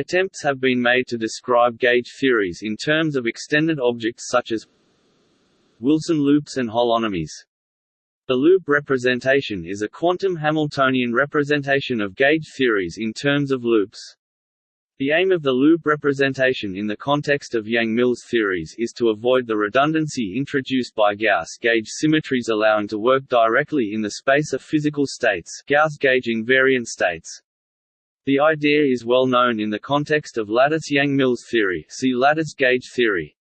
Attempts have been made to describe gauge theories in terms of extended objects such as Wilson loops and holonomies. The loop representation is a quantum Hamiltonian representation of gauge theories in terms of loops. The aim of the loop representation in the context of Yang-Mills theories is to avoid the redundancy introduced by Gauss gauge symmetries allowing to work directly in the space of physical states Gauss gauge invariant states. The idea is well known in the context of lattice Yang-Mills theory see lattice gauge theory.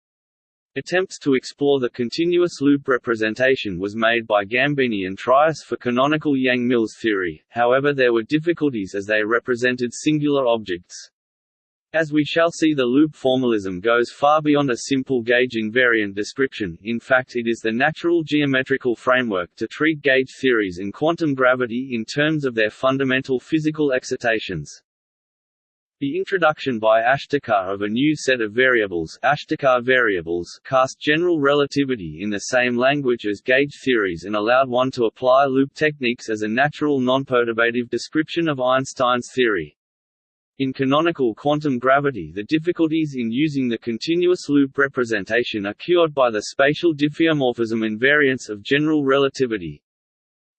Attempts to explore the continuous loop representation was made by Gambini and Trias for canonical Yang-Mills theory, however there were difficulties as they represented singular objects. As we shall see the loop formalism goes far beyond a simple gauge invariant description, in fact it is the natural geometrical framework to treat gauge theories and quantum gravity in terms of their fundamental physical excitations. The introduction by Ashtekar of a new set of variables, Ashtekar variables cast general relativity in the same language as gauge theories and allowed one to apply loop techniques as a natural non-perturbative description of Einstein's theory. In canonical quantum gravity the difficulties in using the continuous loop representation are cured by the spatial diffeomorphism invariance of general relativity,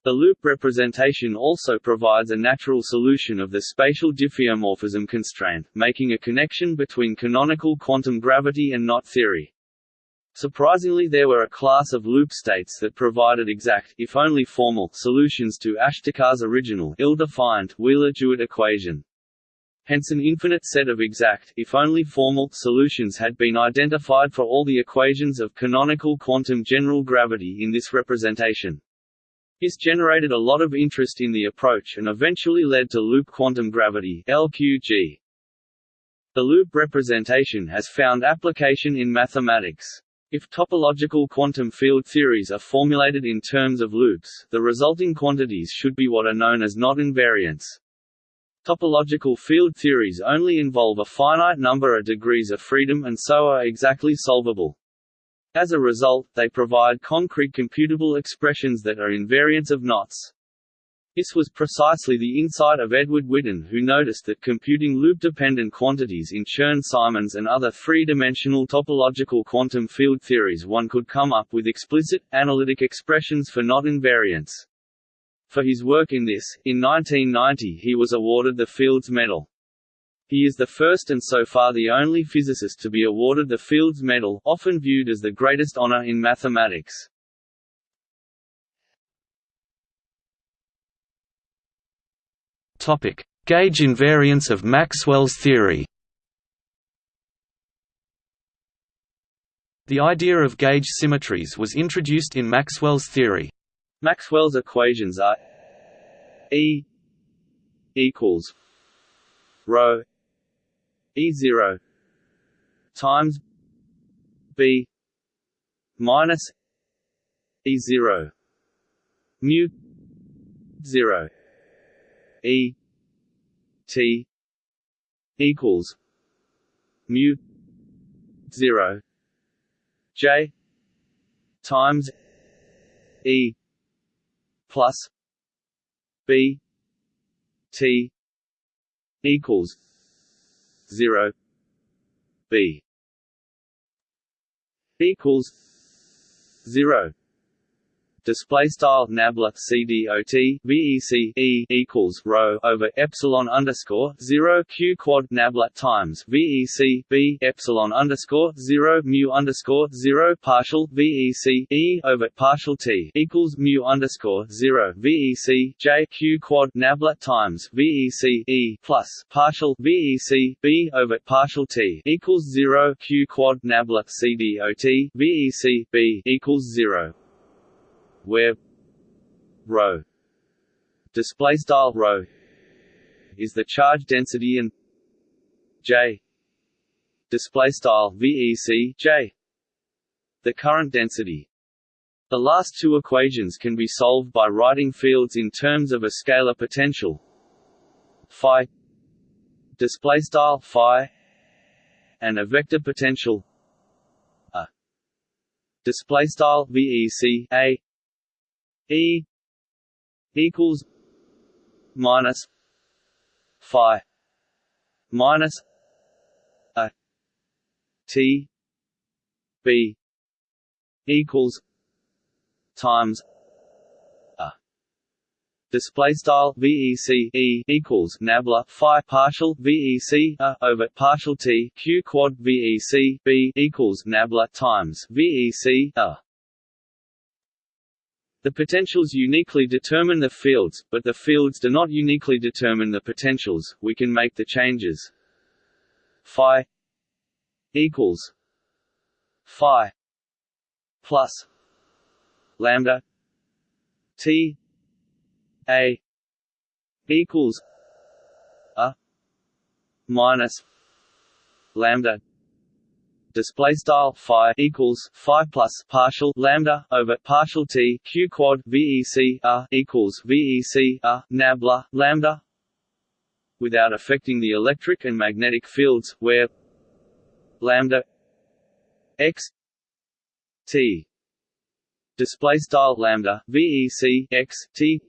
the loop representation also provides a natural solution of the spatial diffeomorphism constraint, making a connection between canonical quantum gravity and knot theory. Surprisingly there were a class of loop states that provided exact if only formal, solutions to Ashtekar's original ill-defined Wheeler-DeWitt equation. Hence an infinite set of exact if only formal, solutions had been identified for all the equations of canonical quantum general gravity in this representation. This generated a lot of interest in the approach and eventually led to loop quantum gravity LQG. The loop representation has found application in mathematics. If topological quantum field theories are formulated in terms of loops, the resulting quantities should be what are known as knot invariants. Topological field theories only involve a finite number of degrees of freedom and so are exactly solvable. As a result, they provide concrete computable expressions that are invariants of knots. This was precisely the insight of Edward Witten who noticed that computing loop-dependent quantities in Chern-Simons and other three-dimensional topological quantum field theories one could come up with explicit, analytic expressions for knot invariants. For his work in this, in 1990 he was awarded the Fields Medal. He is the first and so far the only physicist to be awarded the Fields Medal, often viewed as the greatest honor in mathematics. Topic: Gauge invariance of Maxwell's theory. The idea of gauge symmetries was introduced in Maxwell's theory. Maxwell's equations are E equals rho E zero times B minus E zero mu zero E T equals mu zero J times E plus B T equals 0 b equals 0 display style nabla cdot vec e equals rho over epsilon underscore zero q quad nabla times vec b epsilon underscore zero mu underscore zero partial vec e over partial t equals mu underscore zero vec j q quad nabla times vec e plus partial vec b over partial t equals zero q quad nabla cdot vec b equals zero where rho display style rho is the charge density and j. Display style vec j. The current density. The last two equations can be solved by writing fields in terms of a scalar potential phi display style phi and a vector potential a display style vec a E equals minus phi minus a t b equals times a. Display style VEC E equals nabla phi partial VEC a over partial T Q quad VEC B equals nabla times VEC a the potentials uniquely determine the fields, but the fields do not uniquely determine the potentials. We can make the changes phi equals phi plus lambda t a equals a minus lambda display style phi equals phi plus partial lambda over partial t q quad vec a equals vec a nabla lambda without affecting the electric and magnetic fields where lambda x t display style lambda vec x t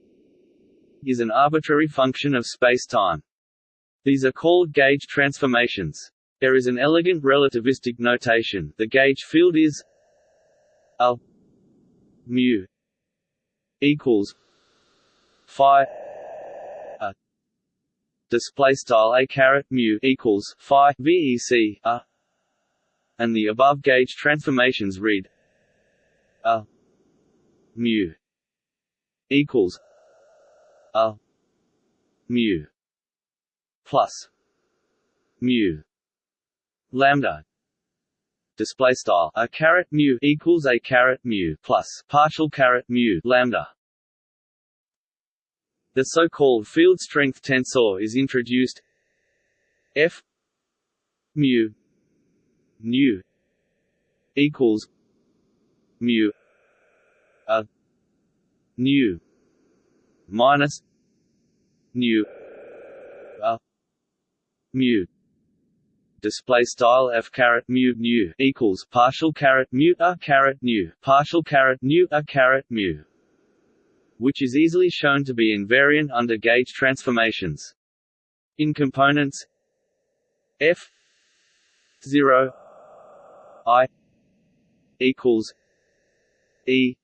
is an arbitrary function of space-time. These are called gauge transformations. There is an elegant relativistic notation. The gauge field is a mu equals phi a. Display style a caret mu equals phi vec a. And the above gauge transformations read a mu equals a mu plus mu lambda display style. A caret mu equals a caret mu plus partial caret mu lambda. The so-called field strength tensor is introduced. F mu nu equals mu a nu minus nu a mu display style f caret mu nu equals partial caret mu a caret nu partial caret nu a caret mu, which is easily shown to be invariant under gauge transformations. In components f zero i equals e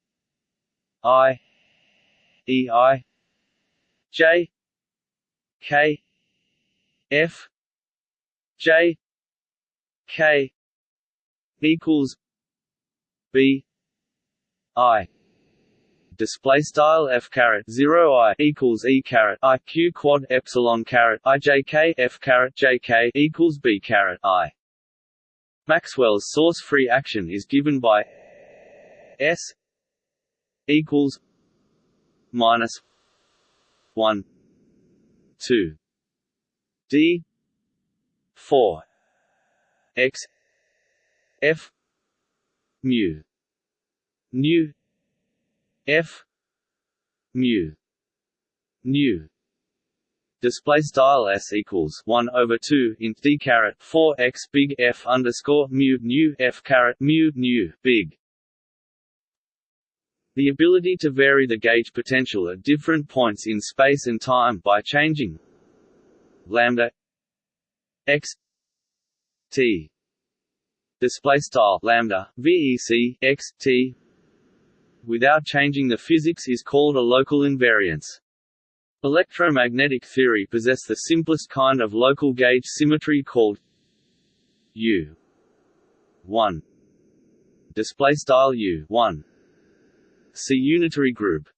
i e i j k f j K equals B I display style f caret 0 i equals e caret i q quad epsilon caret i j k f caret j k equals b caret i. Maxwell's source free action is given by s equals minus one two d four x f mu nu f mu nu. Display style s equals 1 over 2 int d caret 4 x big f underscore mu nu f caret mu nu big. The ability to vary the gauge potential at different points in space and time by changing lambda x T display style lambda VEC x T without changing the physics is called a local invariance. Electromagnetic theory possess the simplest kind of local gauge symmetry called U 1 display style U 1 See unitary group.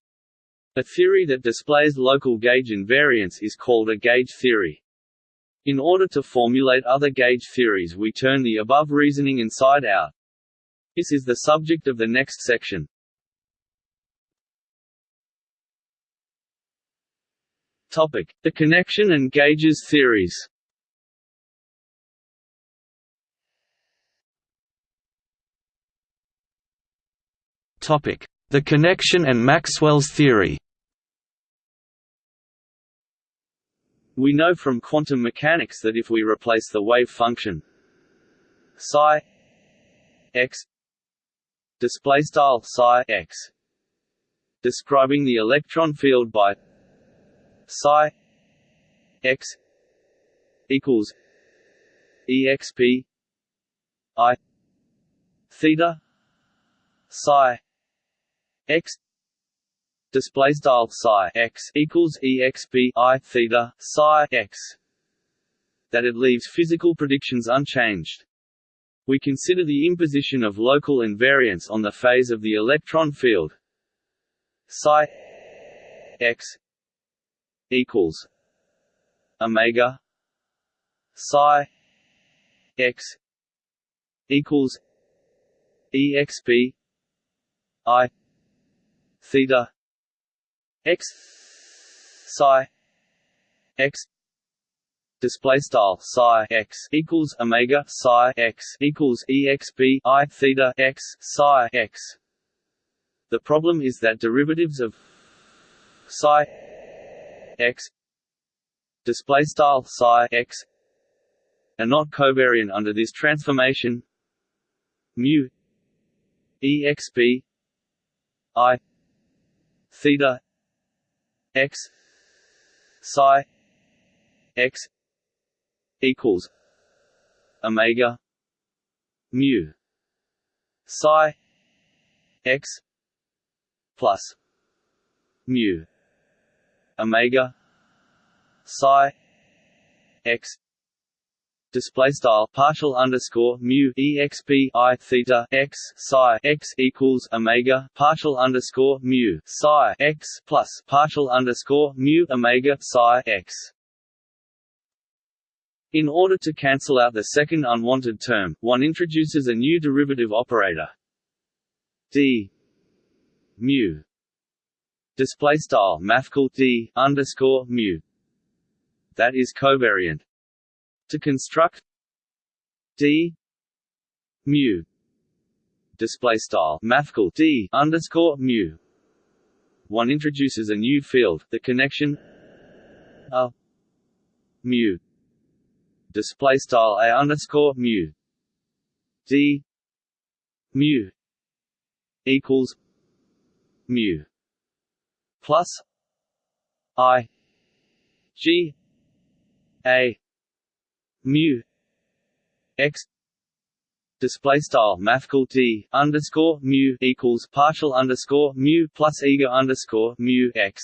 A theory that displays local gauge invariance is called a gauge theory. In order to formulate other gauge theories we turn the above reasoning inside out. This is the subject of the next section. Topic: The connection and gauges theories. Topic: The connection and Maxwell's theory. We know from quantum mechanics that if we replace the wave function psi x display style psi x describing the electron field by psi x equals exp I theta psi x display style psi x equals exp i theta psi x that it leaves physical predictions unchanged. We consider the imposition of local invariance on the phase of the electron field psi x equals omega psi x equals exp i theta x. Psi. X. Display style psi x equals omega psi x equals exp i theta x psi x. The problem is that derivatives of psi x display style psi x are not covariant under this transformation. Mu exp i theta x psi x equals omega mu psi x plus mu omega psi x display style partial underscore mu exp i theta x psi x equals omega partial underscore mu psi x plus partial underscore mu omega psi x. In order to cancel out the second unwanted term, one introduces a new derivative operator. D. Mu. Display style mathcal d underscore mu. That is covariant to construct d mu display style mathcal d underscore mu. One introduces a new field the connection a mu display style a underscore mu. D mu equals mu plus i g a mu x display style mathcal d underscore mu equals partial underscore mu plus ega underscore mu x.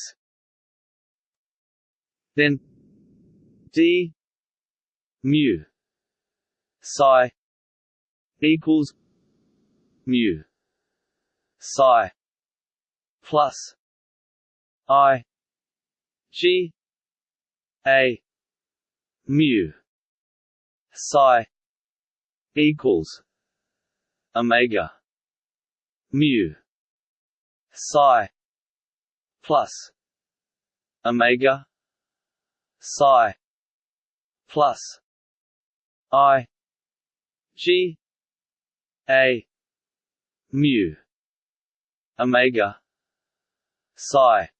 Then d mu psi equals mu psi plus i g a mu psi equals omega mu psi plus omega psi plus i g a mu omega psi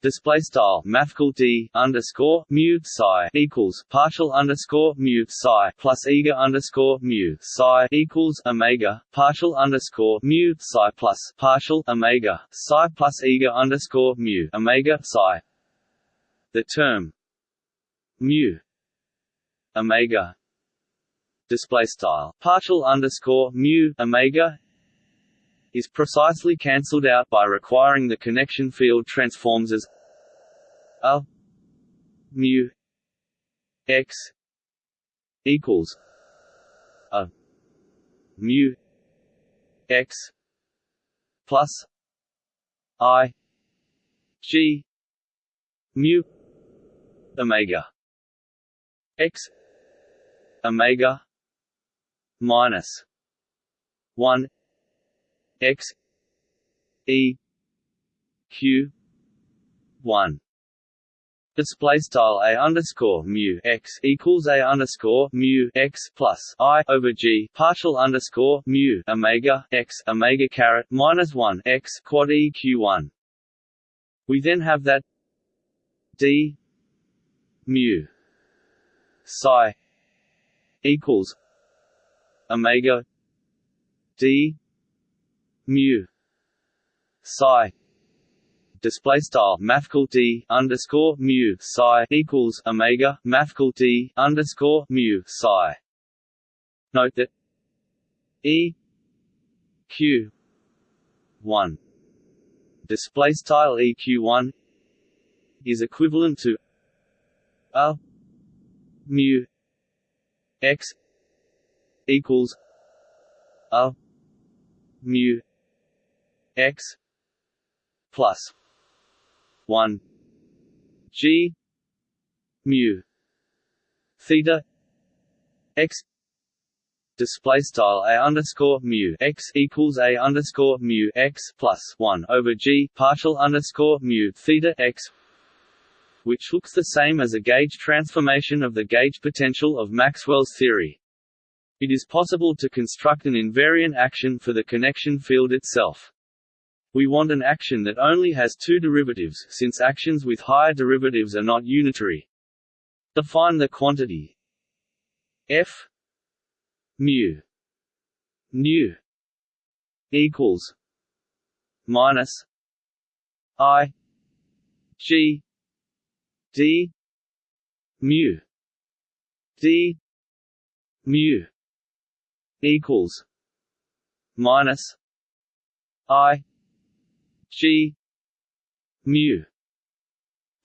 display style mathcal d underscore mu psi equals partial underscore mu psi plus ega underscore mu psi equals omega partial underscore mu psi plus partial omega psi plus ega underscore mu omega psi. The term mu omega display style partial underscore mu omega is precisely cancelled out by requiring the connection field transforms as a mu x equals a mu x plus i g mu omega x omega minus 1 x e q 1 display style a underscore mu x equals a underscore mu x plus i over g partial underscore mu omega x omega caret minus one x quad eq one. We then have that d mu psi equals omega d mu psi display style mathcal d underscore mu psi equals omega mathcal d underscore mu psi. Note that E Q one display style EQ one is equivalent to a mu x equals a mu x plus 1 g mu theta x display style a underscore mu x equals a underscore mu x plus one over g partial underscore mu theta x, which looks the same as a gauge transformation of the gauge potential of Maxwell's theory. It is possible to construct an invariant action for the connection field itself. We want an action that only has two derivatives since actions with higher derivatives are not unitary. Define the quantity. F. Mu. Nu. Equals minus i g d mu. D mu. Equals minus i g mu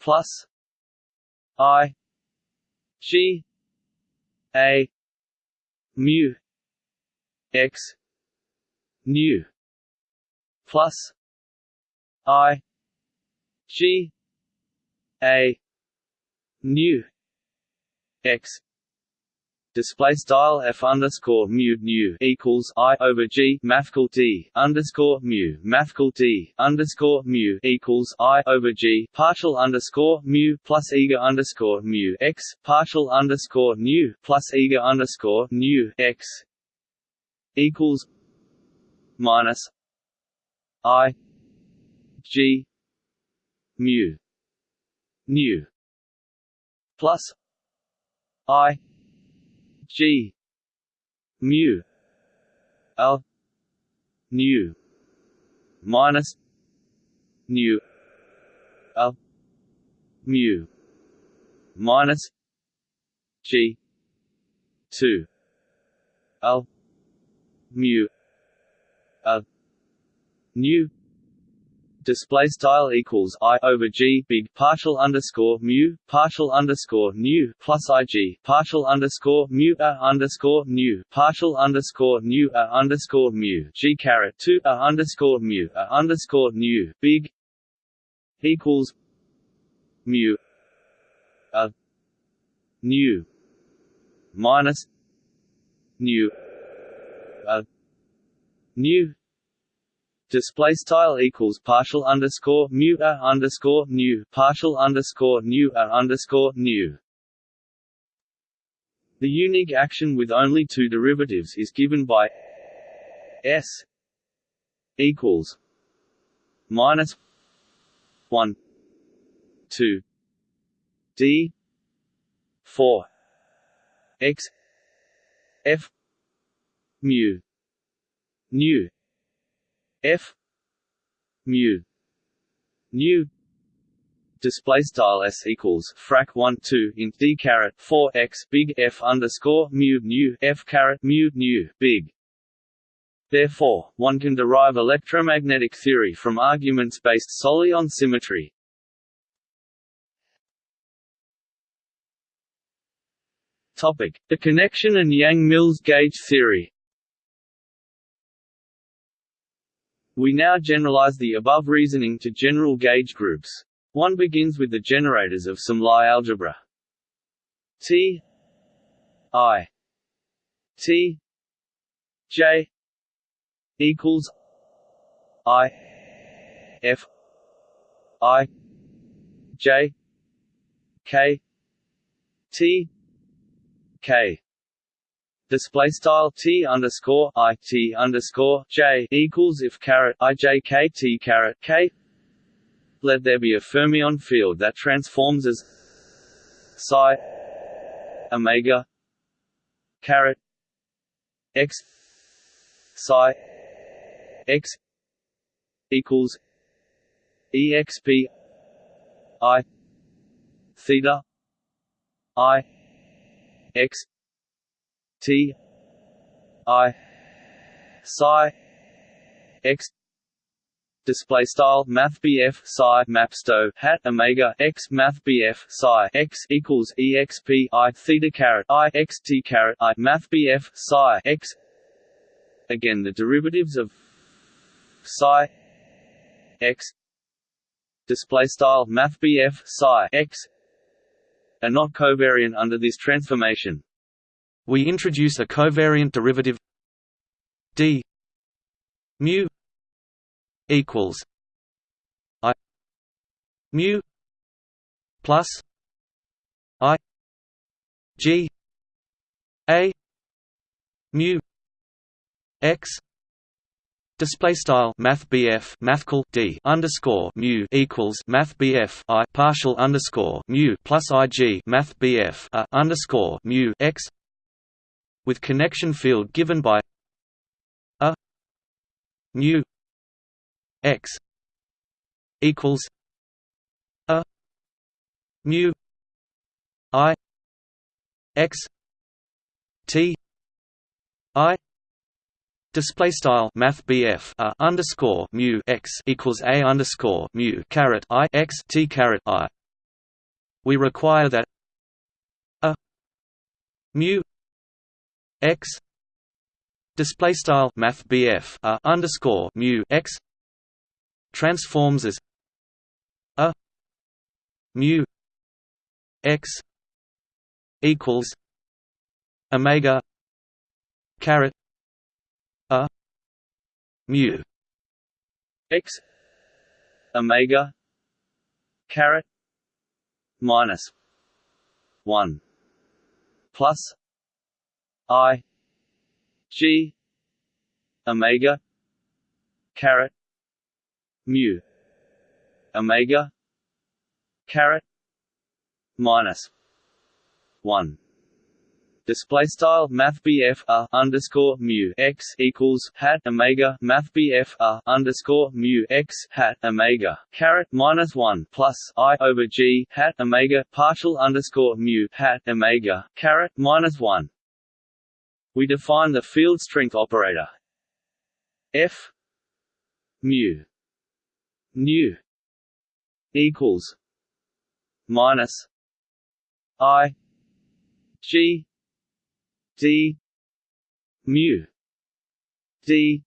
plus i g a mu x nu plus i g a nu x display style f underscore mu nu equals i over g mathcal d underscore mu mathcal d underscore mu equals i over g partial underscore mu plus ega underscore mu x partial underscore nu plus ega underscore nu x equals minus i g mu nu plus i G. Mu. L. Nu minus. Nu L. Mu. Minus. G. Two. L. Mu. L. Nu display style equals i over g big partial underscore mu partial underscore nu plus ig partial underscore mu a underscore nu partial underscore nu a underscore mu g caret two a underscore mu a underscore nu big equals mu a nu minus nu a nu display style equals partial underscore mu a underscore nu partial underscore nu a underscore nu. The unique action with only two derivatives is given by s equals minus one two d four x f mu nu f. Mu. Nu display style s equals frac 1 2 int d caret 4 x big f underscore mu nu f caret mu nu big. Therefore, one can derive electromagnetic theory from arguments based solely on symmetry. Topic: The connection and Yang-Mills gauge theory. We now generalize the above reasoning to general gauge groups. One begins with the generators of some Lie algebra. T I T J equals I F I J K T K display style t underscore i t underscore j equals if caret i j k t caret k. Let there be a fermion field that transforms as psi omega caret x psi x equals exp i theta i x T I psi x display style math BF psi mapsto hat omega x math BF psi x equals exp i theta caret i x t caret i math BF psi x. Again the derivatives of psi x. Display style math BF psi x. Are not covariant under this transformation we introduce a covariant derivative d mu equals I mu plus I G A mu X Display style Math BF mathcal D underscore mu equals Math BF I partial underscore mu plus IG Math BF a underscore mu X with connection field given by a mu x equals a mu i x t i Display style Math BF a underscore mu x equals a underscore mu caret i x t caret i. We require that a mu x display style Math BF a underscore mu x transforms as a mu x equals omega caret a mu x omega caret minus 1 plus i g omega caret mu omega caret minus one display style math a underscore mu x equals hat omega math a underscore mu x hat omega caret minus one plus i over g hat omega partial underscore mu hat omega caret minus one. We define the field strength operator. F mu nu equals minus i g d mu d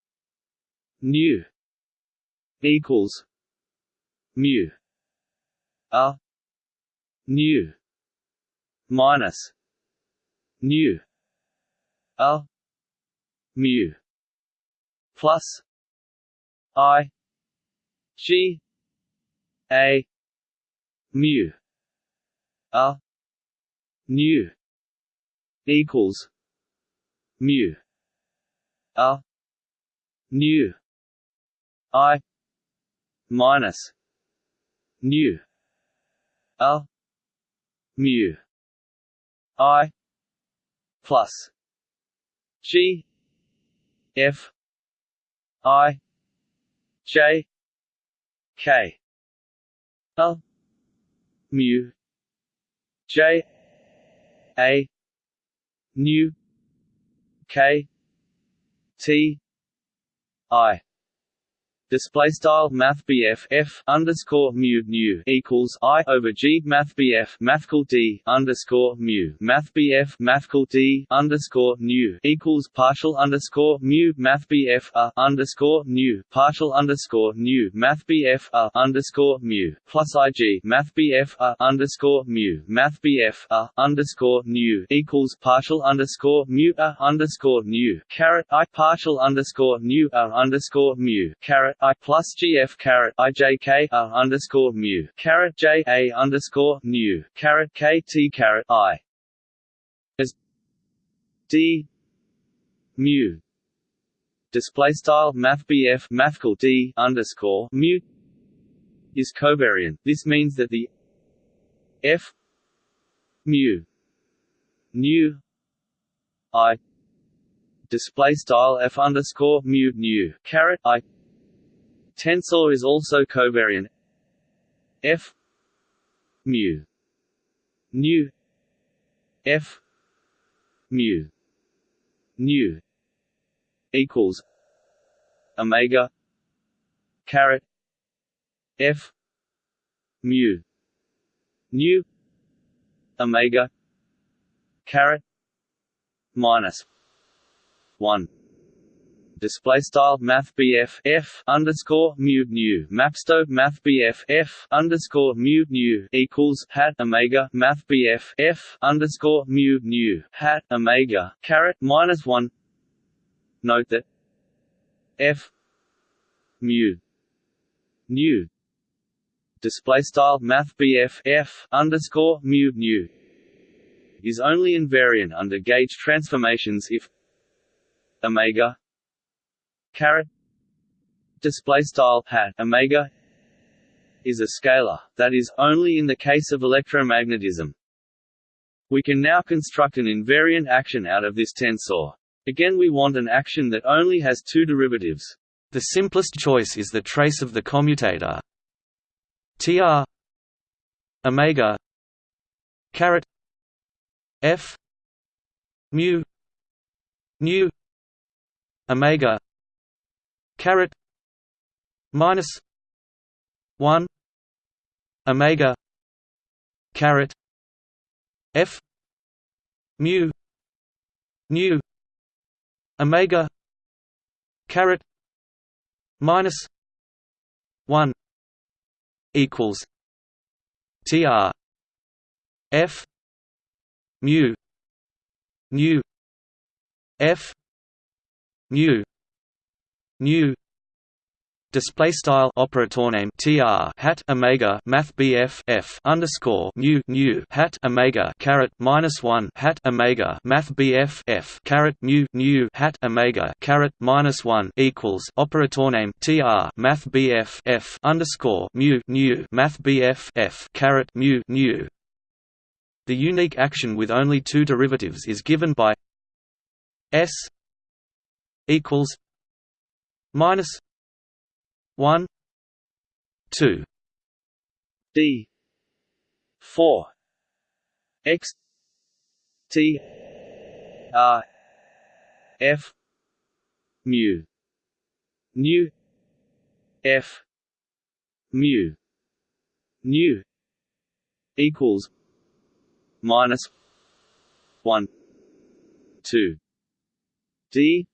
nu equals mu a nu minus nu a mu. Plus i. G. A. Mu. A nu equals mu. A nu I. Minus nu. A mu. I. Plus G F I J K. L mu J A nu K T I Display style Math BF F underscore mu nu equals I over G Math BF Mathcal D underscore mu Math BF Mathcal D underscore nu equals partial underscore mu Math BF a underscore nu partial underscore nu Math BF a underscore mu plus IG Math BF a underscore mu Math BF a underscore nu equals partial underscore mu a underscore nu caret I partial underscore nu a underscore mu caret I plus GF caret I J K R underscore mu caret J A underscore nu caret K T caret I as D mu display style math BF mathcal D underscore mu is covariant. This means that the F mu nu I display style F underscore mu nu caret I tensor is also covariant. F mu. Nu. F mu. Nu equals omega caret f mu. Nu omega caret minus 1 display style math BF F underscore mu nu mapsto math BF F underscore mu nu equals hat omega math BF F underscore mu nu hat omega caret minus one. Note that F mu nu display style math BF F underscore mu nu is only invariant under gauge transformations if omega caret display style hat omega is a scalar that is only in the case of electromagnetism. We can now construct an invariant action out of this tensor. Again we want an action that only has two derivatives. The simplest choice is the trace of the commutator. Tr omega caret f mu nu omega caret minus one omega caret f mu nu omega caret minus one equals tr f mu nu f mu nu display style operator name tr hat omega math bf f underscore mu nu hat omega caret minus one hat omega math bf f caret mu nu hat omega caret minus one equals operator name tr math bf f underscore mu nu math bf f caret mu nu. The unique action with only two derivatives is given by s equals minus 1 2 d 4 x t r f mu nu f mu nu equals minus 1 2 d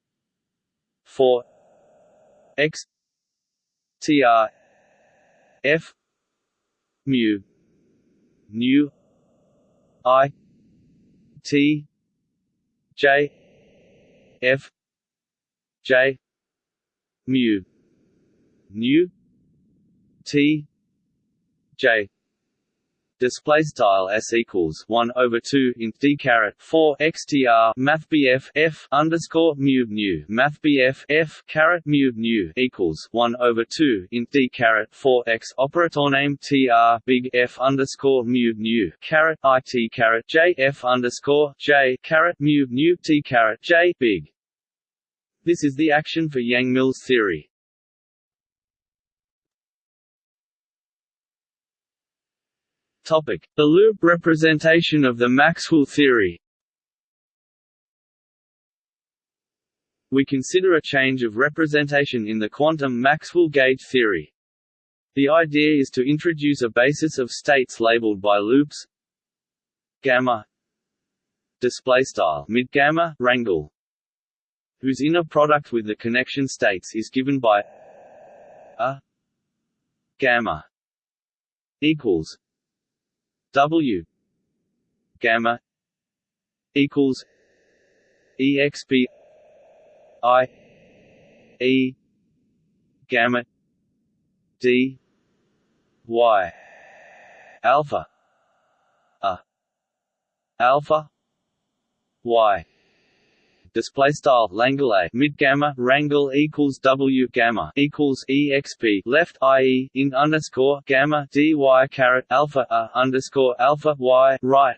4 x tr f mu nu i t j f j mu nu t j display style s equals 1 over 2 int d caret 4 xtr math bf f underscore mu nu math bf f caret mu nu equals 1 over 2 int d caret 4 x operator name tr big f underscore mu nu caret it caret j f underscore j caret mu nu t caret j big. This is the action for Yang-Mills theory. Topic: The loop representation of the Maxwell theory. We consider a change of representation in the quantum Maxwell gauge theory. The idea is to introduce a basis of states labeled by loops gamma display style mid gamma rangle whose inner product with the connection states is given by a gamma equals W gamma equals exp i e gamma d y. Alpha. A. Alpha y display style Langle A mid gamma rangle equals W gamma equals exp left ie in underscore gamma dy caret alpha a underscore alpha y right.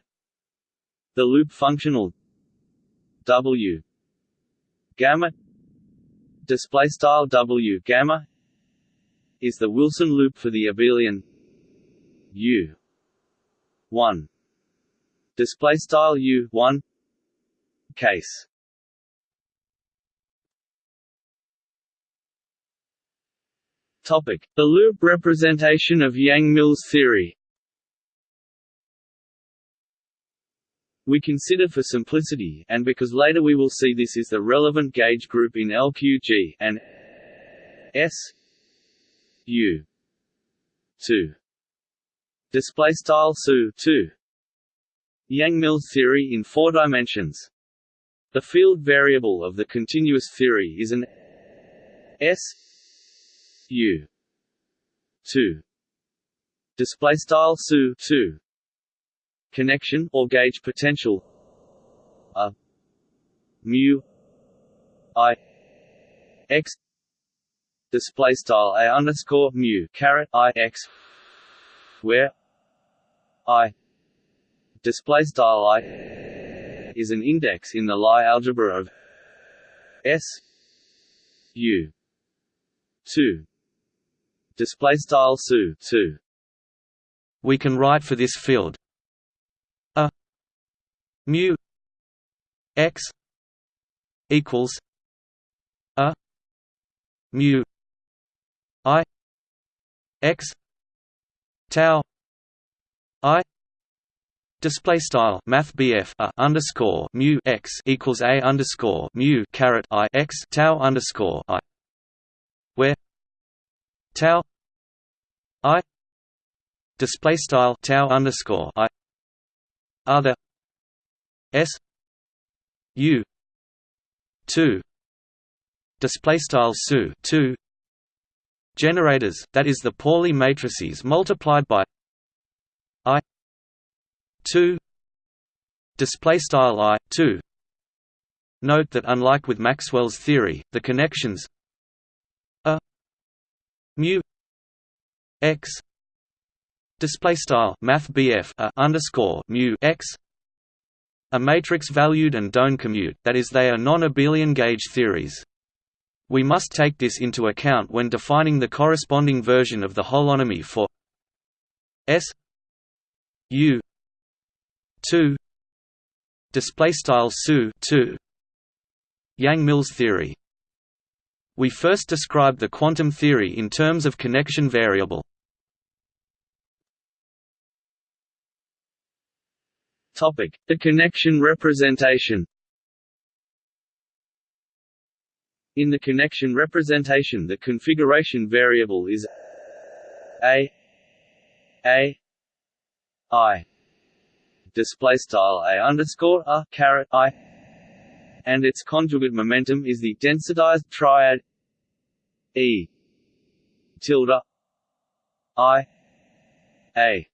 The loop functional W gamma display style W gamma is the Wilson loop for the abelian U one display style U one case Topic: The loop representation of Yang-Mills theory. We consider for simplicity, and because later we will see this is the relevant gauge group in LQG, and S U 2 display style SU 2 Yang-Mills theory in four dimensions. The field variable of the continuous theory is an S U 2 display style SU 2 connection or gauge potential. A. Mu. I. X. Display style a underscore mu caret i x. Where? I. Display style i is an index in the Lie algebra of S. U. Two display style SU two. We can write for this field a mu x equals a mu i x tau i Display style Math a underscore mu x equals a underscore mu caret i x tau underscore i, where tau i display style tau underscore i the S U two display style SU two generators that is the Pauli matrices multiplied by I two display style I two. Note that unlike with Maxwell's theory, the connections mu x display style math a underscore mu x a matrix valued and don't commute, that is they are non-abelian gauge theories. We must take this into account when defining the corresponding version of the holonomy for S U 2 display style SU 2 Yang-Mills theory We first described the quantum theory in terms of connection variable. Topic: The connection representation. In the connection representation the configuration variable is a a i. Display style a underscore a caret i and its conjugate momentum is the densitized triad e tilde i a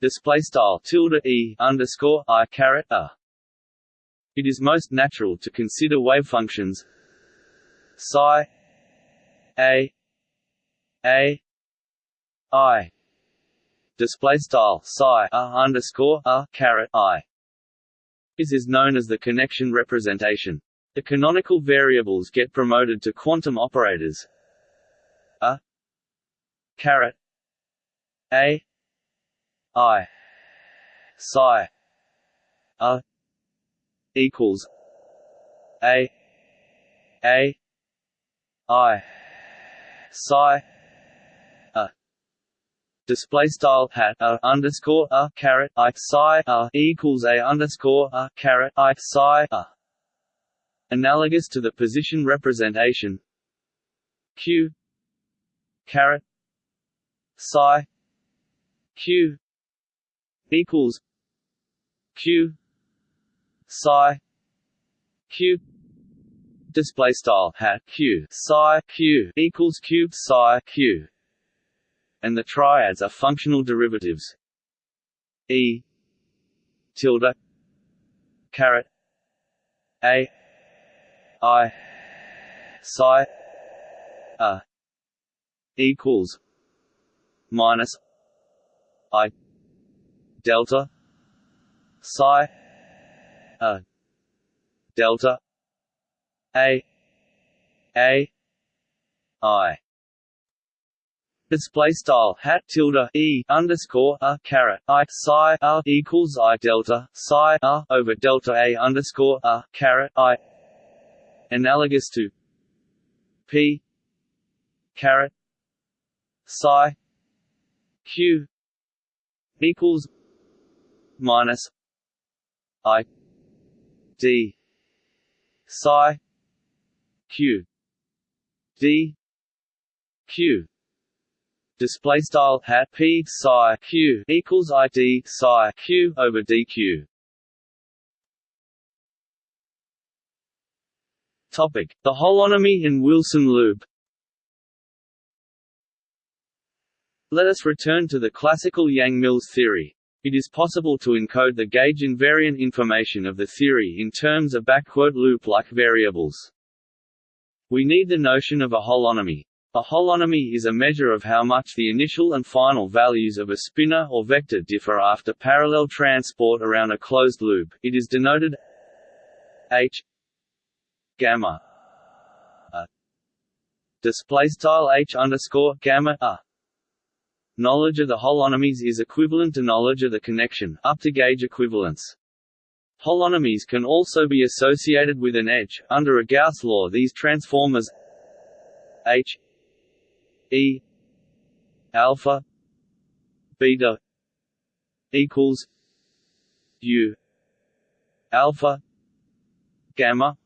display style tilde e underscore i caret a. It is most natural to consider wave functions psi a a i display style psi a underscore a caret i. This is known as the connection representation. The canonical variables get promoted to quantum operators. A. Caret. A. I. Psi. A. Equals. A. A. I. Psi display style hat a underscore a caret I psi a equals a underscore a caret I psi a analogous to the position representation. Q. Caret. Psi. Q. Equals. Q. Psi. Q. Display style hat q. Psi q. Equals cube psi q and the triads are functional derivatives. E. tilde. Caret. A. I. psi. A. equals minus i. delta psi. A. delta a. A. I Display style hat tilde e underscore a caret i psi a equals i delta psi a over delta a underscore a caret i. Analogous to p caret psi q equals minus i d psi q d q display style hat p psi q equals i d psi q over dq topic the holonomy in wilson loop let us return to the classical Yang-Mills theory. It is possible to encode the gauge invariant information of the theory in terms of backquote loop-like variables. We need the notion of a holonomy. A holonomy is a measure of how much the initial and final values of a spinor or vector differ after parallel transport around a closed loop. It is denoted h gamma a display style h underscore gamma a. Knowledge of the holonomies is equivalent to knowledge of the connection, up to gauge equivalence. Holonomies can also be associated with an edge. Under a Gauss law these transformers h e. Alpha. Beta. Equals. U. Alpha. Gamma.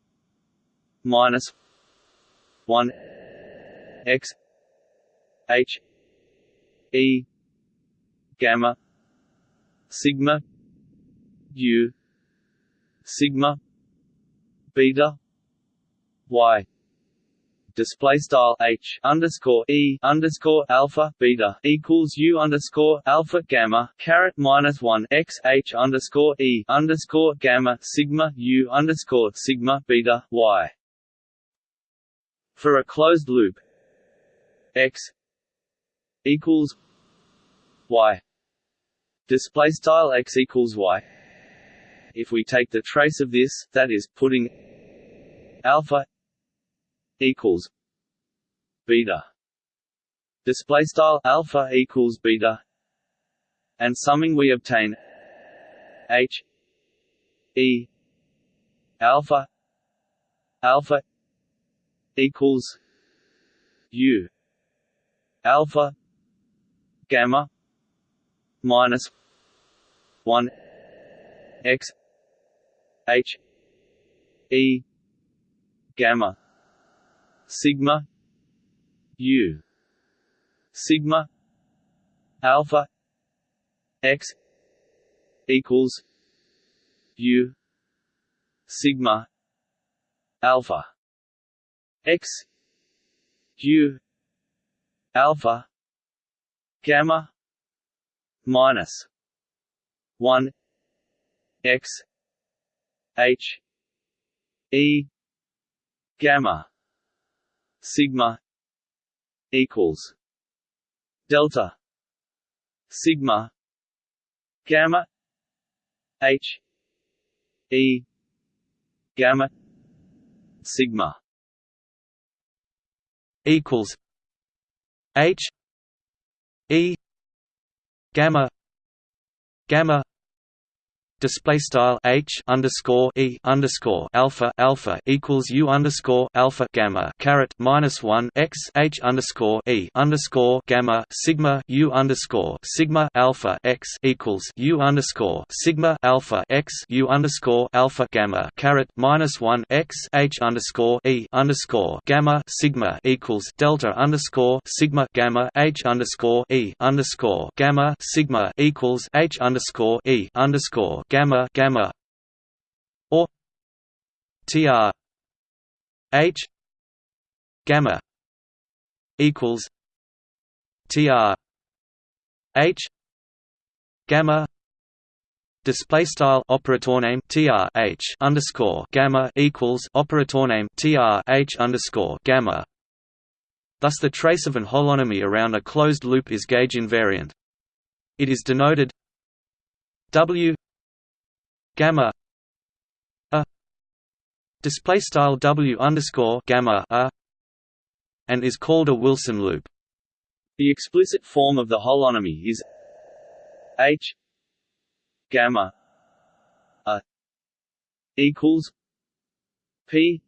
Minus 1 x h e gamma sigma u sigma beta y display style h underscore e underscore alpha beta equals u underscore alpha gamma caret minus one x h underscore e underscore gamma sigma u underscore sigma beta y. For a closed loop, x equals y display style x equals y if we take the trace of this, that is, putting alpha equals beta. Display style alpha equals beta. And summing we obtain h e alpha alpha equals u alpha gamma minus 1 x h e gamma sigma. U. Sigma. Alpha. X. Equals. U. Sigma. Alpha. X. U. Alpha. Gamma. Minus. 1 x. H. E. Gamma sigma equals delta sigma gamma h e gamma sigma equals h e gamma gamma display style h underscore e underscore alpha alpha equals u underscore alpha gamma caret minus one x h underscore e underscore gamma sigma u underscore sigma alpha x equals u underscore sigma alpha x u underscore alpha gamma caret minus one x h underscore e underscore gamma sigma equals delta underscore sigma gamma h underscore e underscore gamma sigma equals h underscore e underscore gamma gamma. Or tr h. Gamma. Equals. Tr h. Gamma. Display style operator name tr h underscore gamma equals operator name tr h underscore gamma. Thus the trace of an holonomy around a closed loop is gauge invariant. It is denoted w gamma a display style w underscore gamma a and is called a Wilson loop. The explicit form of the holonomy is h gamma a equals p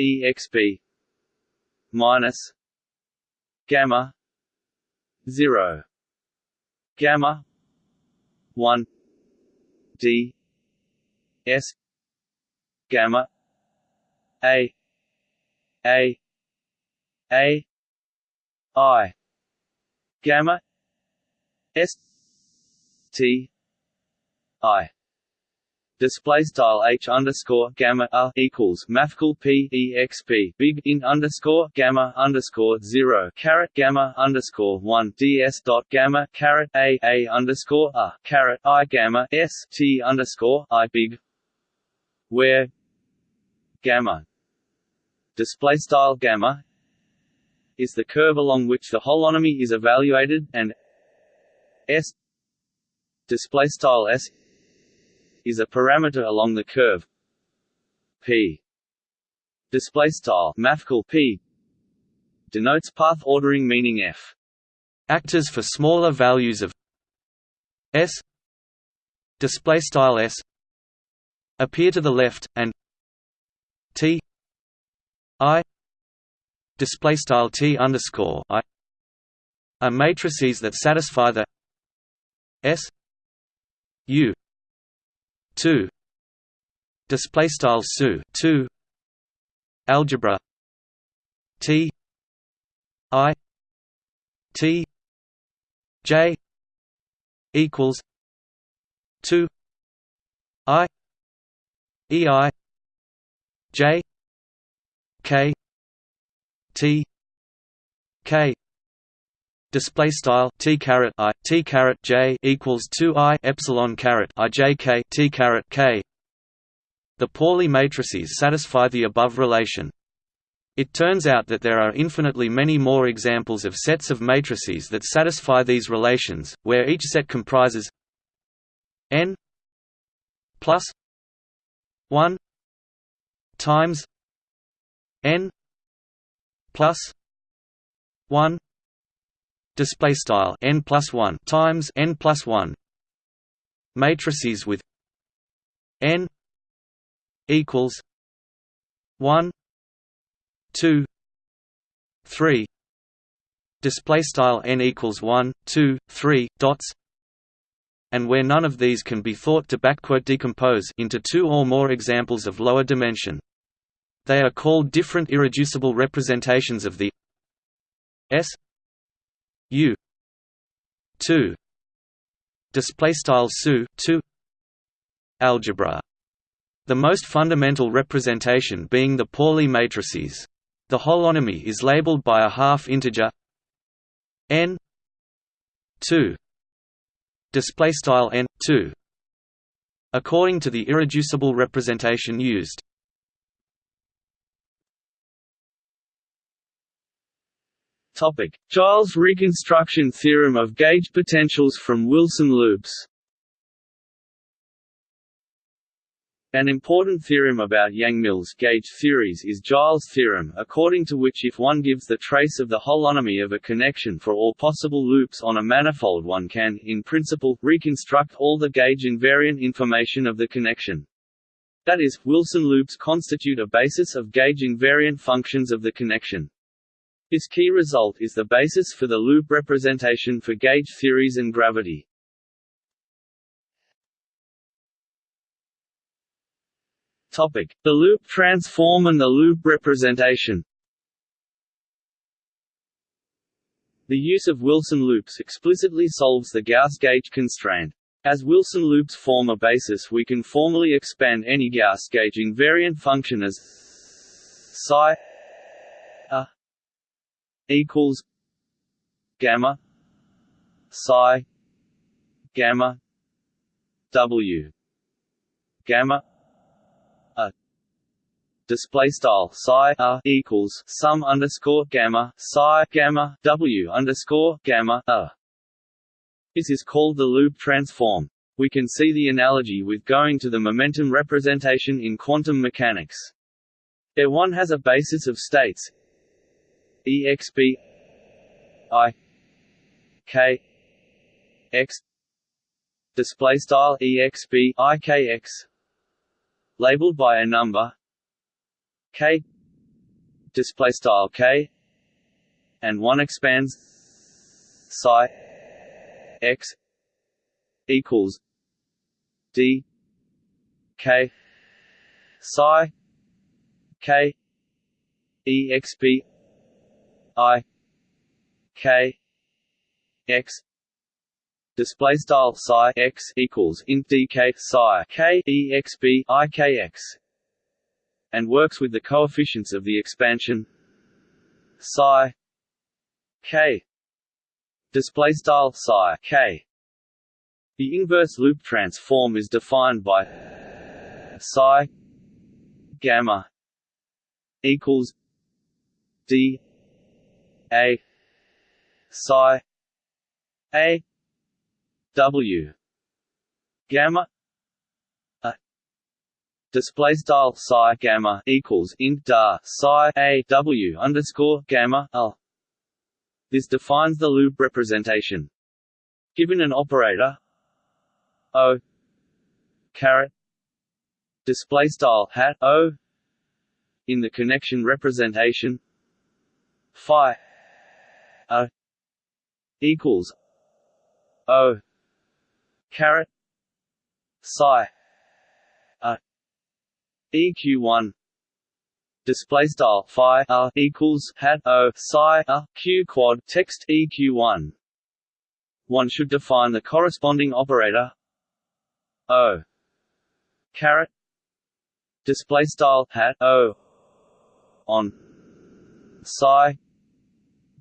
exp minus gamma zero gamma one D S gamma A A A I. Gamma S T I display style h underscore gamma a equals mathcal p e x p big in underscore gamma underscore zero caret gamma underscore one ds dot gamma caret a a underscore a caret i gamma s t underscore i big where gamma display style gamma is the curve along which the holonomy is evaluated and s display style s is a parameter along the curve p. Display style mathcal p. Denotes path ordering meaning f. Actors for smaller values of s. Display style s. Appear to the left and t. I. Display style t underscore i. Are matrices that satisfy the s. U 2 display style su 2 algebra t. I. T. J. equals 2 i. E. I. J. K. T. K display style t caret i t caret j equals 2 i epsilon caret i j k t caret k. The Pauli matrices satisfy the above relation. It turns out that there are infinitely many more examples of sets of matrices that satisfy these relations, where each set comprises n plus 1 times n plus 1 display style n plus 1 times n plus 1 matrices with n equals 1 2 3 display style n equals 1 2 3 dots and where none of these can be thought to backquote decompose into two or more examples of lower dimension. They are called different irreducible representations of the s U. two. Display style su 2 algebra. The most fundamental representation being the Pauli matrices. The holonomy is labeled by a half integer. N. 2 display style n 2 according to the irreducible representation used Topic: Giles reconstruction theorem of gauge potentials from Wilson loops. An important theorem about Yang-Mills gauge theories is Giles' theorem, according to which if one gives the trace of the holonomy of a connection for all possible loops on a manifold one can, in principle, reconstruct all the gauge invariant information of the connection. That is, Wilson loops constitute a basis of gauge invariant functions of the connection. This key result is the basis for the loop representation for gauge theories and gravity. Topic: The loop transform and the loop representation. The use of Wilson loops explicitly solves the Gauss gauge constraint. As Wilson loops form a basis we can formally expand any Gauss gauge invariant function as psi equals gamma psi gamma w gamma a display style psi a equals sum underscore gamma psi gamma w underscore gamma a. This is called the loop transform. We can see the analogy with going to the momentum representation in quantum mechanics. There one has a basis of states exp i k x. Display style exp ikx labeled by a number. K. Display style k. And one expands. Psi. X. Equals. D. K. Psi. K. Exp i k x display style psi x equals int dk psi k exp i k x and works with the coefficients of the expansion psi k. Display style psi k. The inverse loop transform is defined by psi gamma equals d a. Psi. A. W. Gamma. A. Display style psi gamma equals int da psi a w underscore gamma a this defines the loop representation. Given an operator o. Caret. Display style hat o. In the connection representation phi a equals o caret psi a eq1 display style phi a equals hat o psi a q quad text eq1 one. Should define the corresponding operator o caret display style hat o on psi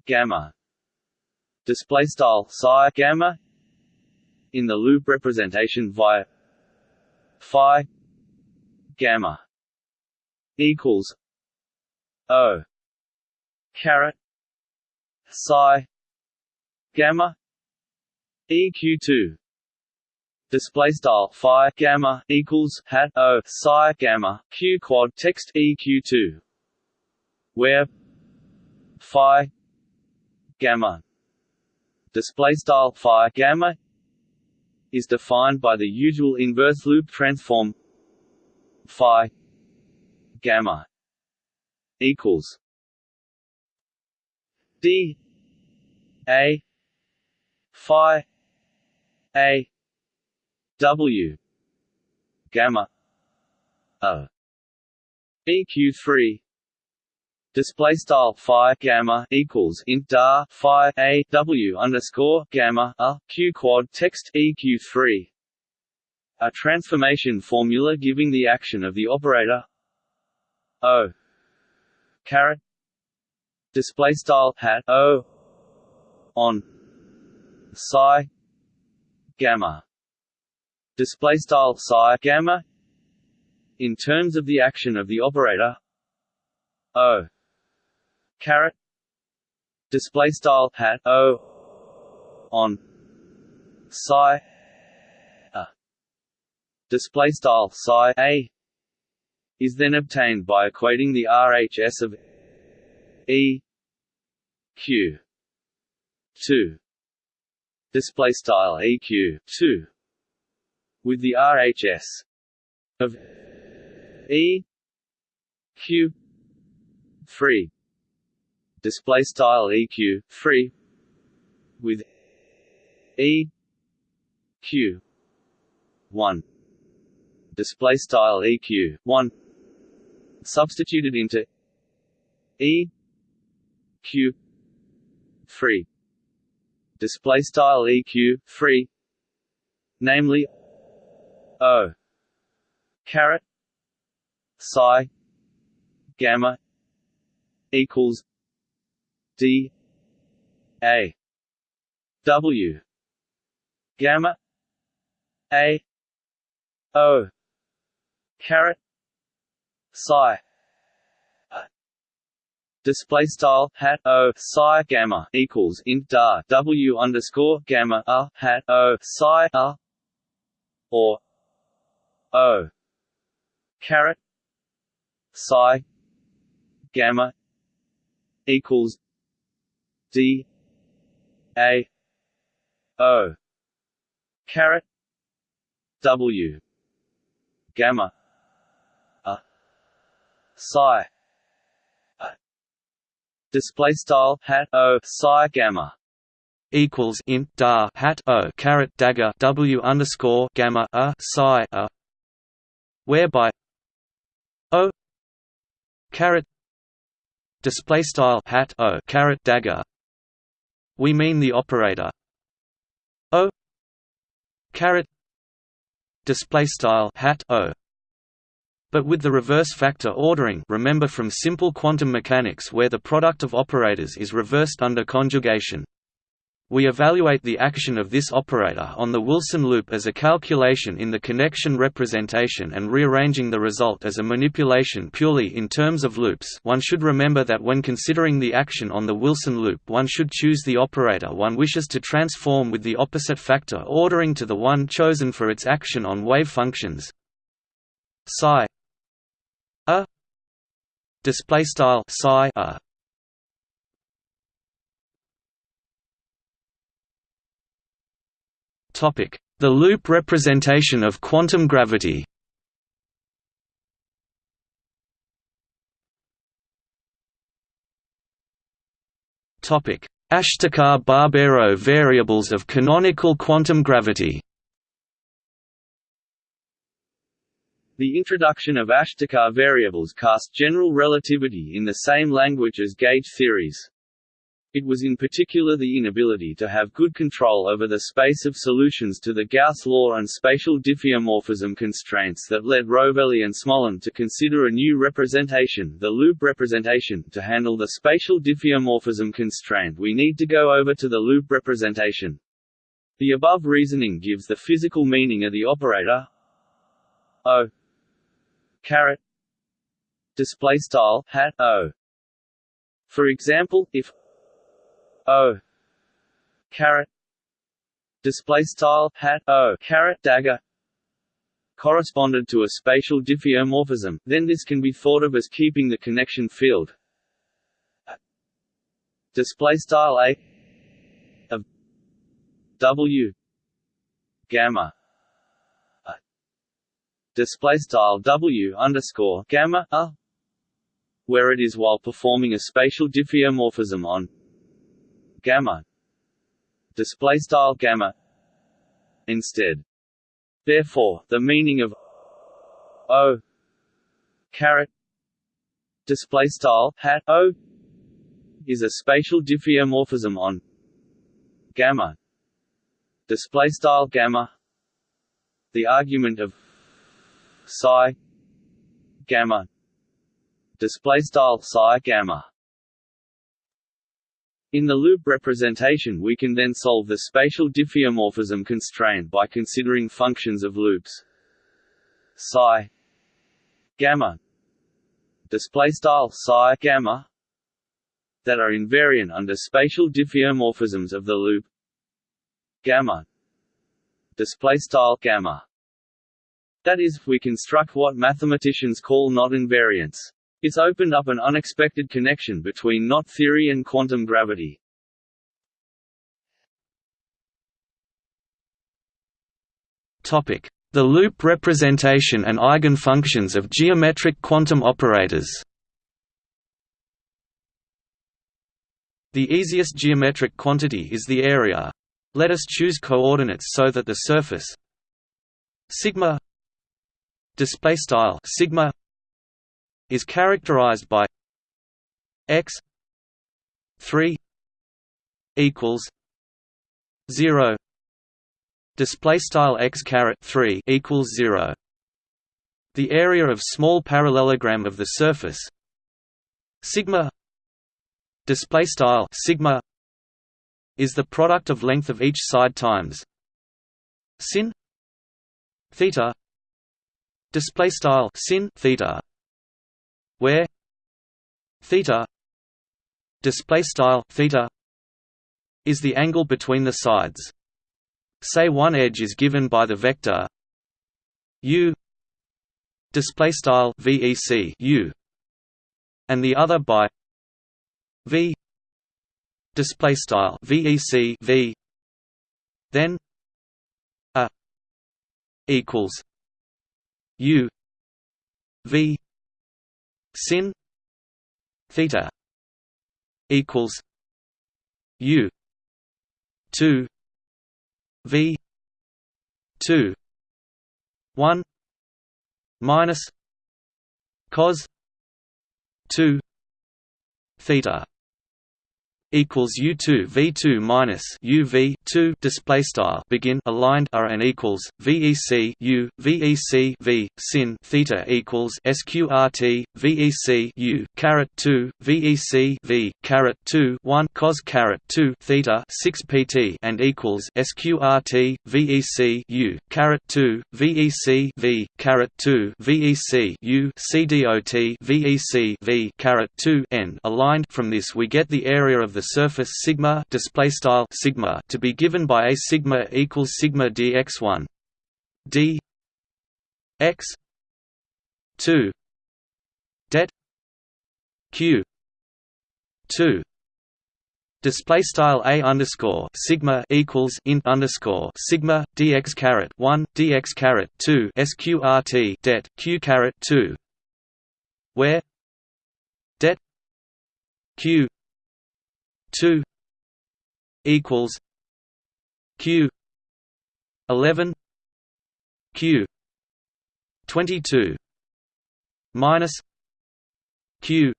gamma display style psi gamma in the loop representation via phi gamma equals o caret psi gamma eq2 display style phi gamma equals hat o psi gamma q quad text eq2 where phi gamma display style phi gamma is defined by the usual inverse loop transform phi gamma equals d a phi a w gamma a eq3 display style phi gamma equals int dar phi a w underscore gamma a q quad text eq3 a transformation formula giving the action of the operator o caret display style hat o on psi gamma. Display style psi gamma in terms of the action of the operator o caret display style hat o. On. Psi. A. Display style psi. A. Is then obtained by equating the RHS of E. Q. two. Display style EQ two. With the RHS of E. Q. three display style eq 3 with e q 1 display style eq 1 substituted into e q 3 display style eq 3 namely o. Caret psi gamma equals D A W gamma A O caret psi display style hat o psi gamma equals int dar w underscore gamma a hat o psi a or o caret psi gamma equals D A O. Caret W. Gamma. A. Psi. A. Display style hat O. Psi gamma. Equals int dar hat o. Caret dagger w underscore gamma a. Psi a. Whereby o. Caret display style hat o. Caret dagger we mean the operator. O. Caret. Display style hat o. But with the reverse factor ordering remember from simple quantum mechanics where the product of operators is reversed under conjugation we evaluate the action of this operator on the Wilson loop as a calculation in the connection representation and rearranging the result as a manipulation purely in terms of loops. One should remember that when considering the action on the Wilson loop one should choose the operator one wishes to transform with the opposite factor ordering to the one chosen for its action on wave functions. Psi a display style psi a The loop representation of quantum gravity Ashtekar-Barbero variables of canonical quantum gravity The introduction of Ashtekar variables cast general relativity in the same language as gauge theories. It was in particular the inability to have good control over the space of solutions to the Gauss law and spatial diffeomorphism constraints that led Rovelli and Smolin to consider a new representation, the loop representation. To handle the spatial diffeomorphism constraint we need to go over to the loop representation. The above reasoning gives the physical meaning of the operator O display style hat O. For example, if O. Caret display style hat. O. Caret dagger. Corresponded to a spatial diffeomorphism, then this can be thought of as keeping the connection field. Display style a. Of w. Gamma. Display style w underscore gamma a. Where it is while performing a spatial diffeomorphism on gamma. Display style gamma instead. Therefore the meaning of o caret display style hat o is a spatial diffeomorphism on gamma. Display style gamma the argument of psi gamma. Display style psi gamma in the loop representation we can then solve the spatial diffeomorphism constraint by considering functions of loops. Psi gamma display style psi gamma that are invariant under spatial diffeomorphisms of the loop gamma display style gamma. That is we construct what mathematicians call knot invariants it's opened up an unexpected connection between knot theory and quantum gravity. The loop representation and eigenfunctions of geometric quantum operators. The easiest geometric quantity is the area. Let us choose coordinates so that the surface sigma display style sigma is characterized by x 3 equals 0 display style x caret 3 equals 0 the area of small parallelogram of the surface sigma display style sigma is the product of length of each side times sin theta display style sin theta where theta display style theta is the angle between the sides. Say one edge is given by the vector u display style vec u and the other by v display style vec v then a equals u v sin theta equals u two V two one minus cos two theta equals U2 V2 minus UV 2 display style begin aligned are and equals VEC U VEC V sin theta equals SQRT VEC U caret 2 VEC V caret 2 1 cos caret 2 theta 6 PT and equals SQRT VEC U caret 2 VEC V caret 2 VEC U CDOT VEC V caret 2 n aligned. From this we get the area of the surface sigma display style sigma to be given by a sigma equals sigma dx1 d x 2 det q 2 Display style a underscore sigma equals int underscore sigma dx caret one dx caret two sqrt det q caret two, where det q 2 equals q 11 q 22 minus q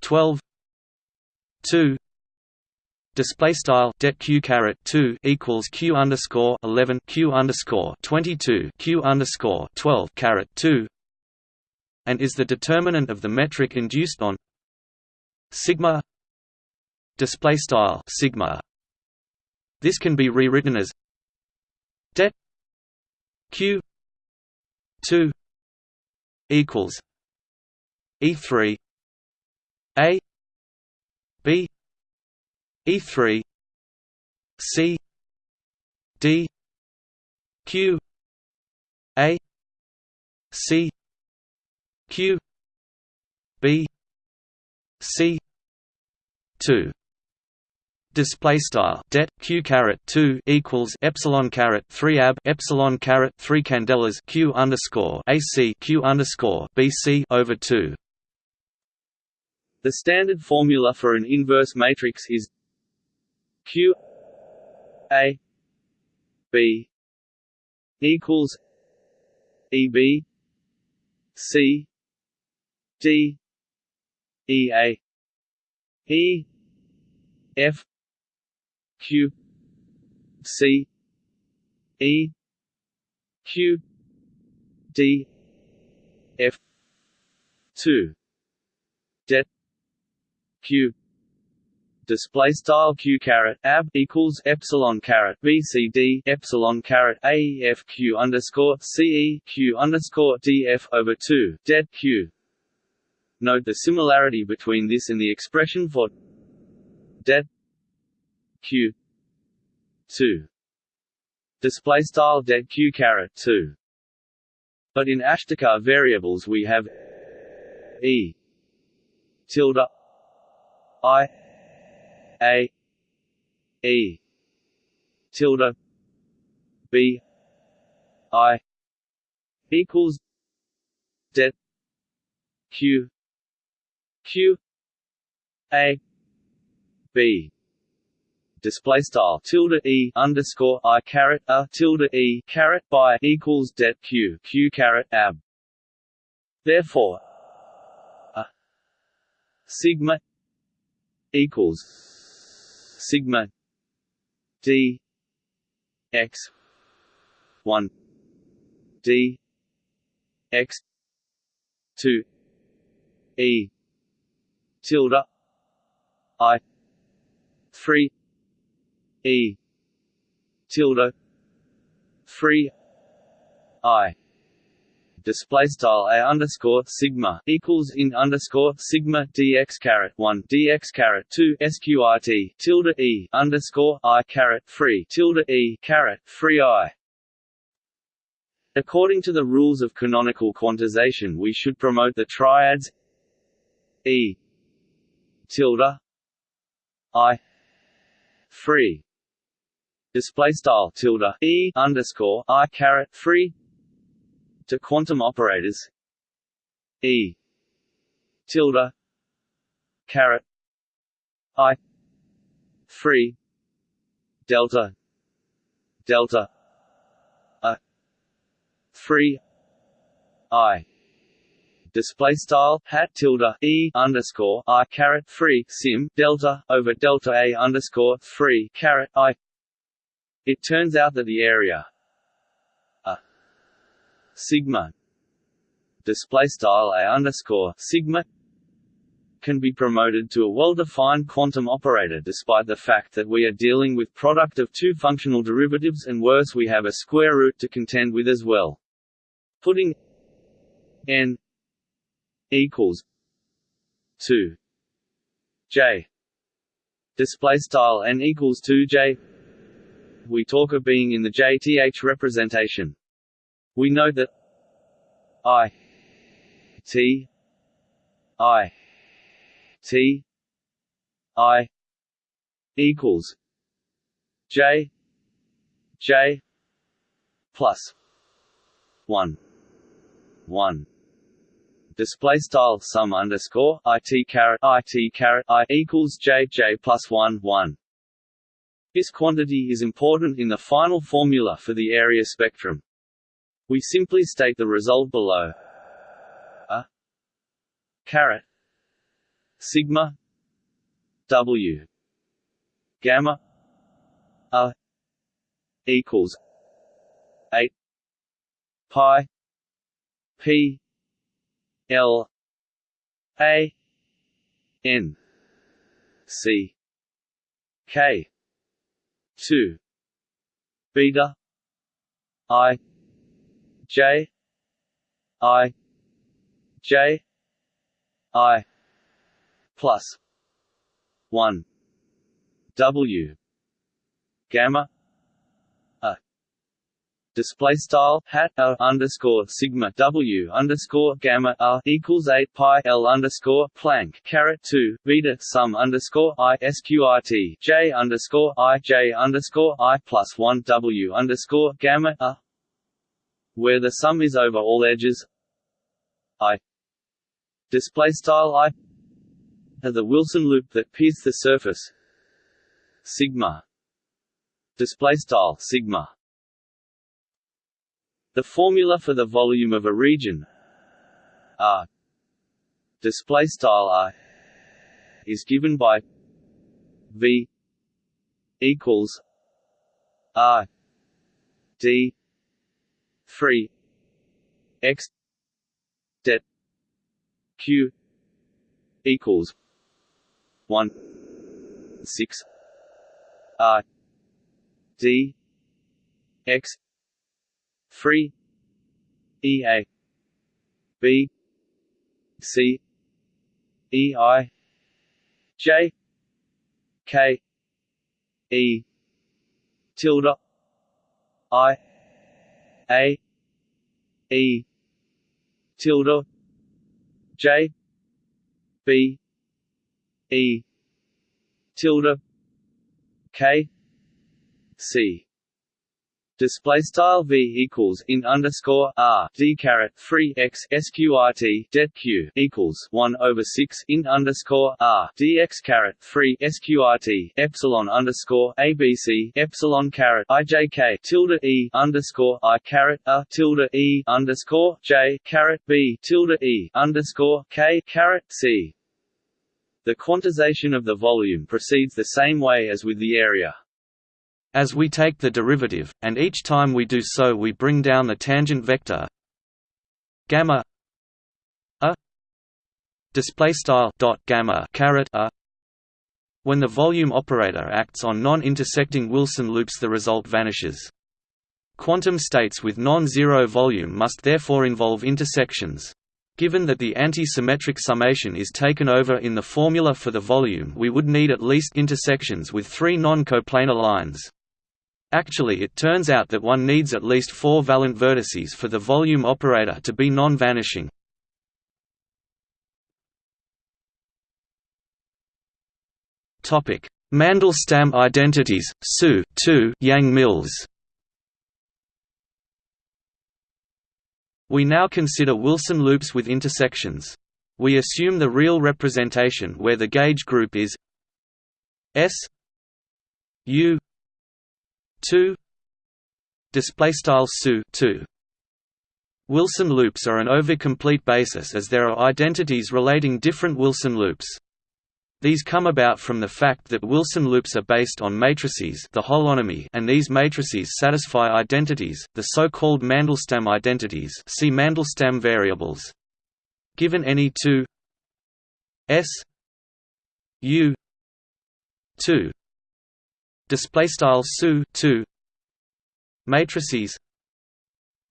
12 2 Display style det q caret two equals q underscore eleven q underscore twenty two q underscore twelve caret two, and is the determinant of the metric induced on sigma display style sigma. This can be rewritten as det q 2 equals e3 a b e3 c d q a c q b c 2 display style det q caret 2 equals epsilon caret 3 ab epsilon caret 3 candelas q underscore ac q underscore bc over 2 the standard formula for an inverse matrix is q a b equals eb c d e a. E f q c e q d f 2 det q. Display style q caret ab equals epsilon caret bcd epsilon caret aef q underscore ce q underscore df over 2 det q. Note the similarity between this and the expression for det q. 2 display style det q caret 2 but in Ashtekar variables we have e. Tilde i. A. E. Tilde b. I. Equals det q. Q. A. B display style tilde e underscore i caret a tilde e caret by equals det q q caret ab. Therefore, a sigma equals sigma d x one d x two e tilde i three E. Tilde. Three I. Display style a underscore sigma equals in underscore sigma dx caret one dx caret two sqrt tilde e underscore i caret three tilde e caret three i. According to the rules of canonical quantization, we should promote the triads e tilde i three display style tilde e underscore i caret three to quantum operators e tilde caret i three delta delta a 3 i. Display style hat tilde e underscore i caret 3 sim delta over delta a underscore 3 caret i it turns out that the area a sigma display style a underscore sigma can be promoted to a well-defined quantum operator despite the fact that we are dealing with product of two functional derivatives and worse we have a square root to contend with as well. Putting n equals 2 j display style n equals 2 j we talk of being in the jth representation we know that i t i T I equals J J plus one one display style sum underscore it caret it caret i equals j j plus one one. This quantity is important in the final formula for the area spectrum. We simply state the result below. A caret sigma w gamma a equals 8 pi p l a n c k 2 beta i. J. I. J. I. Plus 1 W. Gamma display style hat a underscore sigma W underscore gamma a equals 8 pi L underscore Planck caret 2 beta sum underscore I sqrt J underscore I J underscore I plus 1 W underscore gamma a where the sum is over all edges. I. Display style I. Are the Wilson loop that pierces the surface. Sigma. Display style sigma the formula for the volume of a region r display style r is given by v equals r d 3 x q equals one six R D X three E A. B. C. E I. J. K. E. Tilde. I. A. E. Tilde. J. B. E. Tilde. K. C display style v equals in underscore r d caret 3 x sqrt det q equals 1 over 6 in underscore r dx caret 3 sqrt epsilon underscore abc epsilon caret ijk tilde e underscore i caret a tilde e underscore j caret b tilde e underscore k caret c the quantization of the volume proceeds the same way as with the area. As we take the derivative, and each time we do so we bring down the tangent vector gamma a display style dot gamma caret a when the volume operator acts on non-intersecting Wilson loops the result vanishes. Quantum states with non-zero volume must therefore involve intersections. Given that the anti-symmetric summation is taken over in the formula for the volume we would need at least intersections with three non-coplanar lines. Actually it turns out that one needs at least four valent vertices for the volume operator to be non-vanishing. Mandelstam identities, SU Yang-Mills We now consider Wilson loops with intersections. We assume the real representation where the gauge group is S U 2 display style su 2 Wilson loops are an overcomplete basis as there are identities relating different Wilson loops. These come about from the fact that Wilson loops are based on matrices the holonomy and these matrices satisfy identities, the so-called Mandelstam identities see Mandelstam variables. Given any two S U two display style SU two matrices.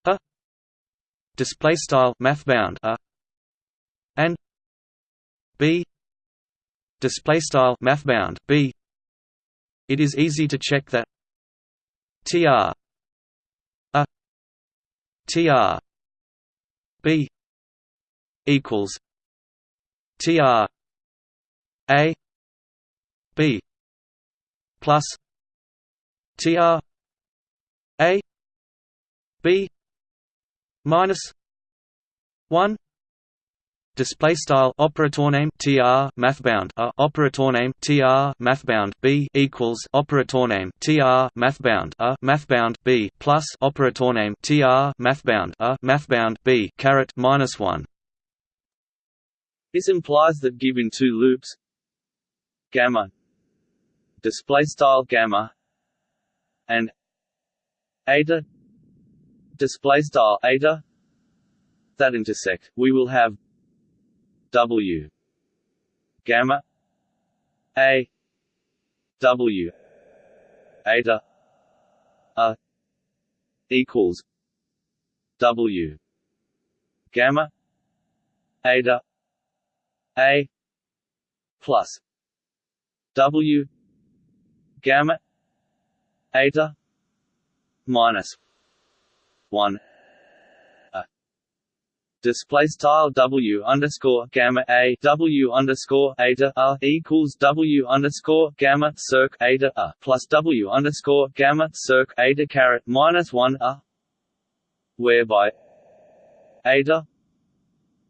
A. Display style mathbound A. And B. Display style mathbound b. It is easy to check that tr a. Tr b. Equals tr a b plus tr a b minus 1 display style operator name tr mathbound. A operator name tr mathbound. B equals operator name tr mathbound. A mathbound. B plus operator name tr mathbound. A mathbound. B caret minus 1 this implies that given two loops gamma display style gamma and eta display style eta that intersect. We will have W gamma A W eta a equals W gamma eta A plus W gamma eta minus one. A. Display style W underscore gamma a W underscore eta a equals W underscore gamma circ eta a plus W underscore gamma circ eta caret minus one a whereby eta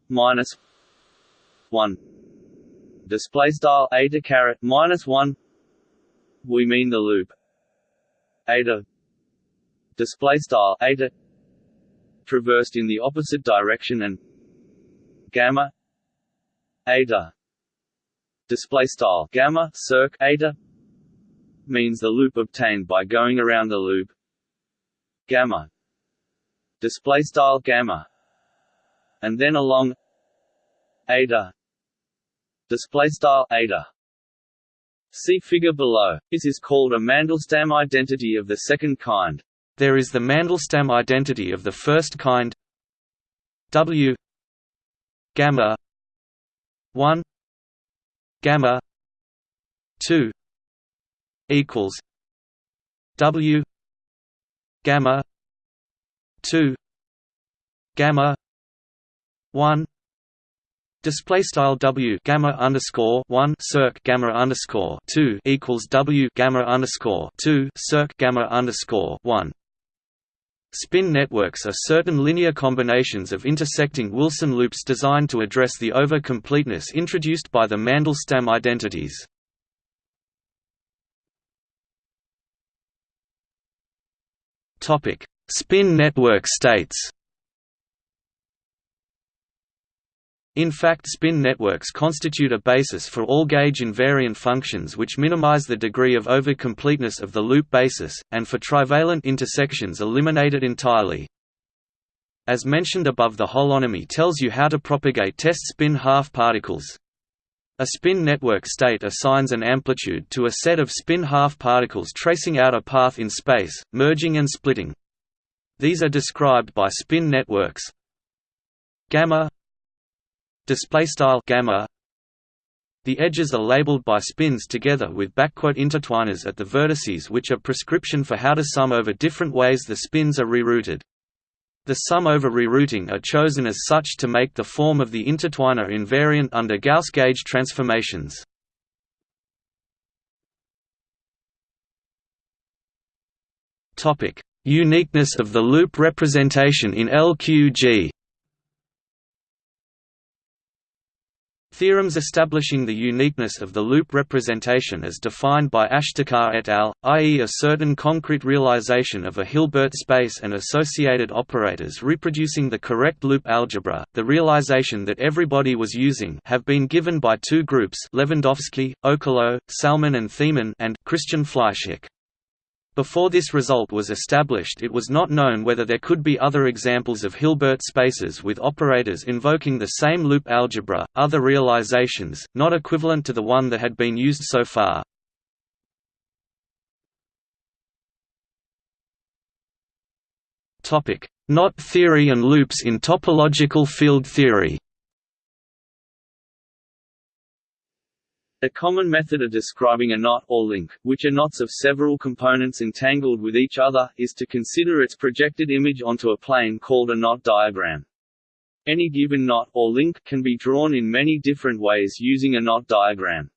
minus one. Display style eta caret minus one we mean the loop eta display style eta traversed in the opposite direction and gamma eta display style gamma circ eta means the loop obtained by going around the loop gamma display style gamma and then along eta display style eta See figure below. This is called a Mandelstam identity of the second kind. There is the Mandelstam identity of the first kind. W. Gamma. 1 gamma. 2 equals. W. Gamma. 2 gamma. 1 Display style W gamma underscore one circ gamma underscore two equals W gamma underscore two circ gamma underscore one Spin networks are certain linear combinations of intersecting Wilson loops designed to address the over-completeness introduced by the Mandelstam identities. Spin network states In fact spin networks constitute a basis for all gauge invariant functions which minimize the degree of over-completeness of the loop basis, and for trivalent intersections eliminate it entirely. As mentioned above the holonomy tells you how to propagate test spin half particles. A spin network state assigns an amplitude to a set of spin half particles tracing out a path in space, merging and splitting. These are described by spin networks gamma display style gamma the edges are labeled by spins together with backquote intertwiners at the vertices which are prescription for how to sum over different ways the spins are rerouted. The sum over rerouting are chosen as such to make the form of the intertwiner invariant under Gauss gauge transformations. Uniqueness of the loop representation in LQG Theorems establishing the uniqueness of the loop representation as defined by Ashtekar et al., i.e. a certain concrete realization of a Hilbert space and associated operators reproducing the correct loop algebra, the realization that everybody was using have been given by two groups Lewandowski, Okołów, Sahlmann and Thiemann and Christian Fleischhack. Before this result was established it was not known whether there could be other examples of Hilbert spaces with operators invoking the same loop algebra, other realizations, not equivalent to the one that had been used so far. Knot theory and loops in topological field theory A common method of describing a knot or link, which are knots of several components entangled with each other, is to consider its projected image onto a plane called a knot diagram. Any given knot or link can be drawn in many different ways using a knot diagram.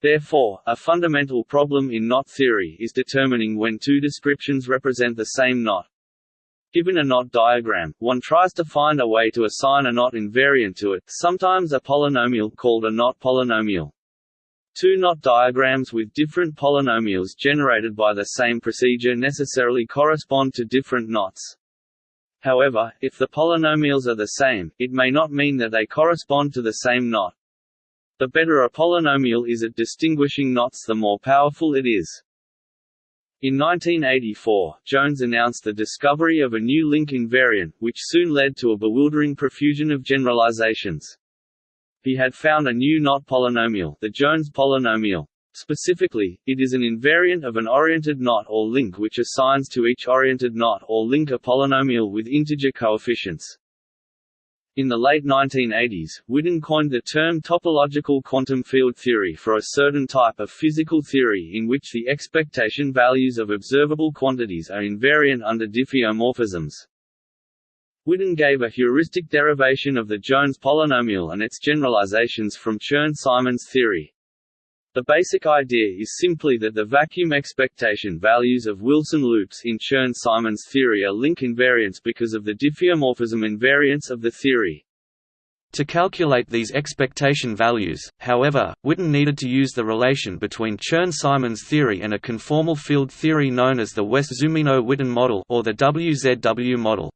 Therefore, a fundamental problem in knot theory is determining when two descriptions represent the same knot. Given a knot diagram, one tries to find a way to assign a knot invariant to it, sometimes a polynomial called a knot polynomial. Two knot diagrams with different polynomials generated by the same procedure necessarily correspond to different knots. However, if the polynomials are the same, it may not mean that they correspond to the same knot. The better a polynomial is at distinguishing knots the more powerful it is. In 1984, Jones announced the discovery of a new link invariant, which soon led to a bewildering profusion of generalizations. He had found a new knot polynomial, the Jones polynomial. Specifically, it is an invariant of an oriented knot or link which assigns to each oriented knot or link a polynomial with integer coefficients. In the late 1980s, Witten coined the term topological quantum field theory for a certain type of physical theory in which the expectation values of observable quantities are invariant under diffeomorphisms. Witten gave a heuristic derivation of the Jones polynomial and its generalizations from Chern-Simons theory. The basic idea is simply that the vacuum expectation values of Wilson loops in Chern-Simons theory are link invariants because of the diffeomorphism invariance of the theory. To calculate these expectation values, however, Witten needed to use the relation between Chern-Simons theory and a conformal field theory known as the Wess-Zumino-Witten model or the WZW model.